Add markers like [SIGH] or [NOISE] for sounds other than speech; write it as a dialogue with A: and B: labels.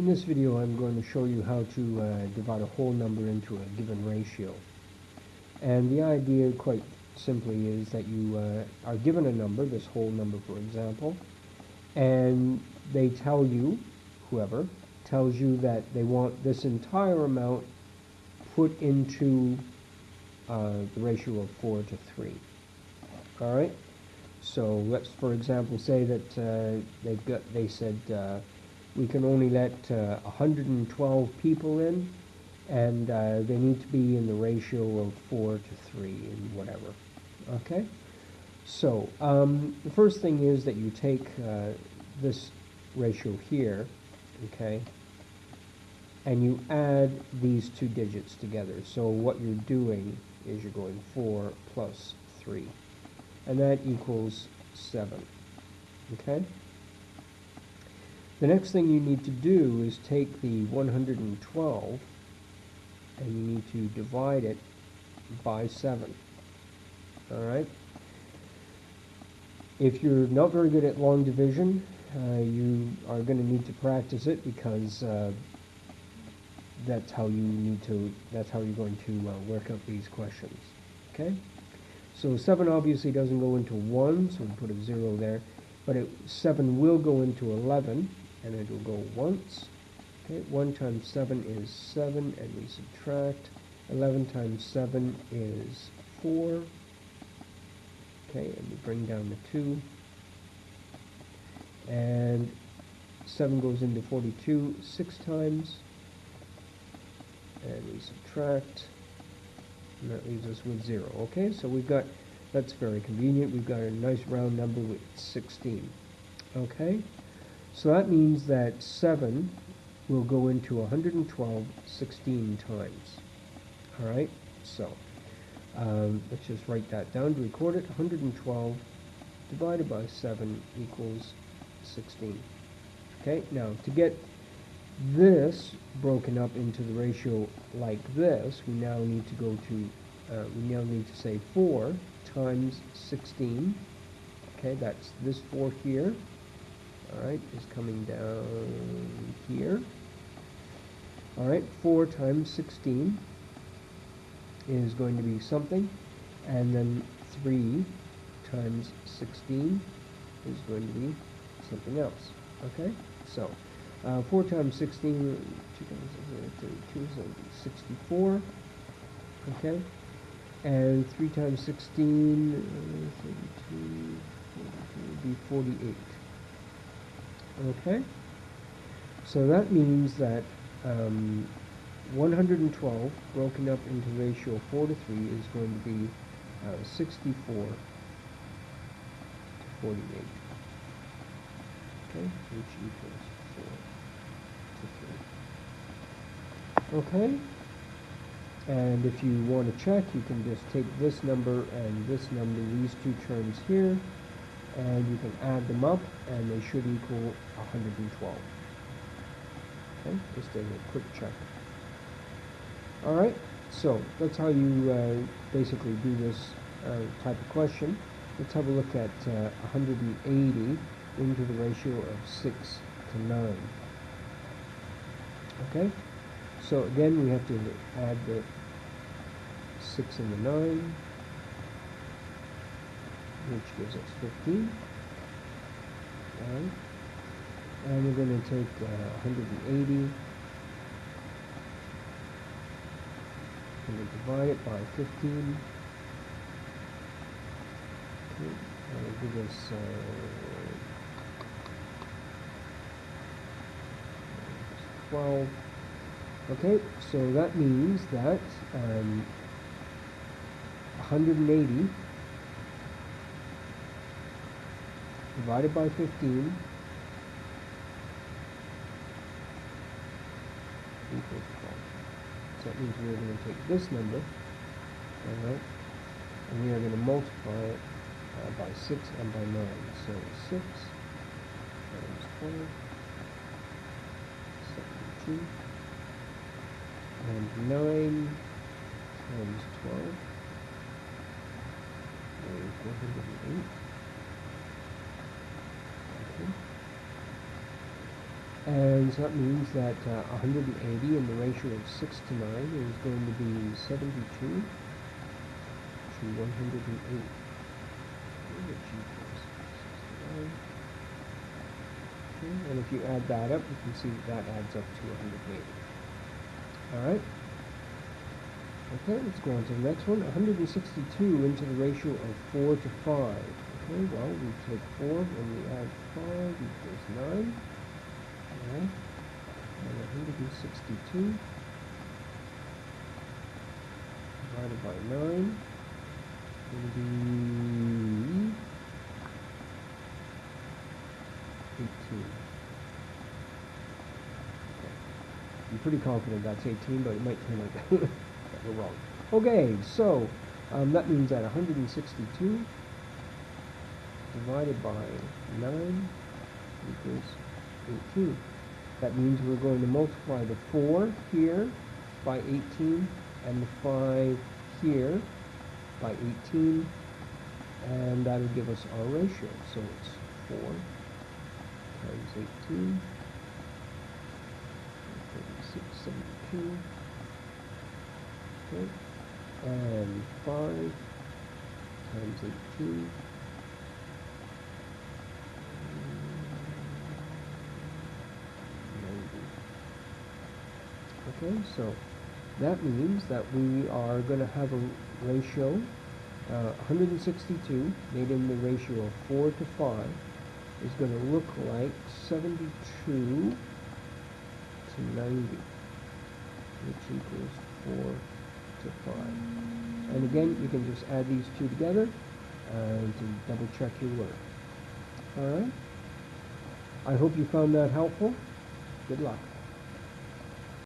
A: In this video I'm going to show you how to uh, divide a whole number into a given ratio. And the idea quite simply is that you uh, are given a number, this whole number for example, and they tell you, whoever, tells you that they want this entire amount put into uh, the ratio of 4 to 3. Alright? So let's for example say that uh, they've got, they said uh, we can only let uh, 112 people in and uh, they need to be in the ratio of 4 to 3 and whatever. Okay? So um, the first thing is that you take uh, this ratio here, okay, and you add these two digits together. So what you're doing is you're going 4 plus 3, and that equals 7, okay? The next thing you need to do is take the 112 and you need to divide it by 7. Alright? If you're not very good at long division, uh, you are going to need to practice it because uh, that's how you need to, that's how you're going to uh, work out these questions. Okay? So 7 obviously doesn't go into 1, so we put a 0 there. But it, 7 will go into 11 and it will go once. Okay, 1 times 7 is 7, and we subtract. 11 times 7 is 4. Okay, and we bring down the 2. And 7 goes into 42 6 times. And we subtract. And that leaves us with 0. Okay, so we've got, that's very convenient. We've got a nice round number with 16. Okay? So that means that 7 will go into 112 16 times. Alright, so um, let's just write that down to record it. 112 divided by 7 equals 16. Okay, now to get this broken up into the ratio like this, we now need to go to, uh, we now need to say 4 times 16. Okay, that's this 4 here alright, is coming down here. Alright, 4 times 16 is going to be something, and then 3 times 16 is going to be something else. Okay, so uh, 4 times 16, 32 is 64. Okay, and 3 times 16, uh, 32, 42, would be 48. Okay? So that means that um, 112 broken up into ratio 4 to 3 is going to be uh, 64 to 48. Okay? Which equals 4 to 3. Okay? And if you want to check, you can just take this number and this number, these two terms here, and you can add them up and they should equal 112. Okay, just a quick check. Alright, so that's how you uh, basically do this uh, type of question. Let's have a look at uh, 180 into the ratio of 6 to 9. Okay, so again we have to add the 6 and the 9 which gives us 15. And we're going to take uh, 180 and divide it by 15. Okay, that'll us uh, 12. Okay, so that means that um, 180 divided by 15 equals 12. So that means we're going to take this number, all right, and we are going to multiply it uh, by 6 and by 9. So 6 times 12, 72, and 9 times 12, uh, 408. And so that means that uh, 180 in the ratio of 6 to 9 is going to be 72 to 108. And if you add that up, you can see that, that adds up to 180. Alright? Okay, let's go on to the next one. 162 into the ratio of 4 to 5. Okay, well, we take 4 and we add 5 equals 9. Alright, and 162 divided by 9 will be 18. Okay. I'm pretty confident that's 18, but it might turn out [LAUGHS] that we're wrong. Okay, so um, that means that 162 divided by 9 equals 18. That means we're going to multiply the 4 here by 18 and the 5 here by 18 and that'll give us our ratio. So it's 4 times 18 36, 72 okay and 5 times 18 Okay, so that means that we are going to have a ratio, uh, 162 made in the ratio of 4 to 5 is going to look like 72 to 90, which equals 4 to 5. And again, you can just add these two together and to double check your work. Alright? I hope you found that helpful. Good luck.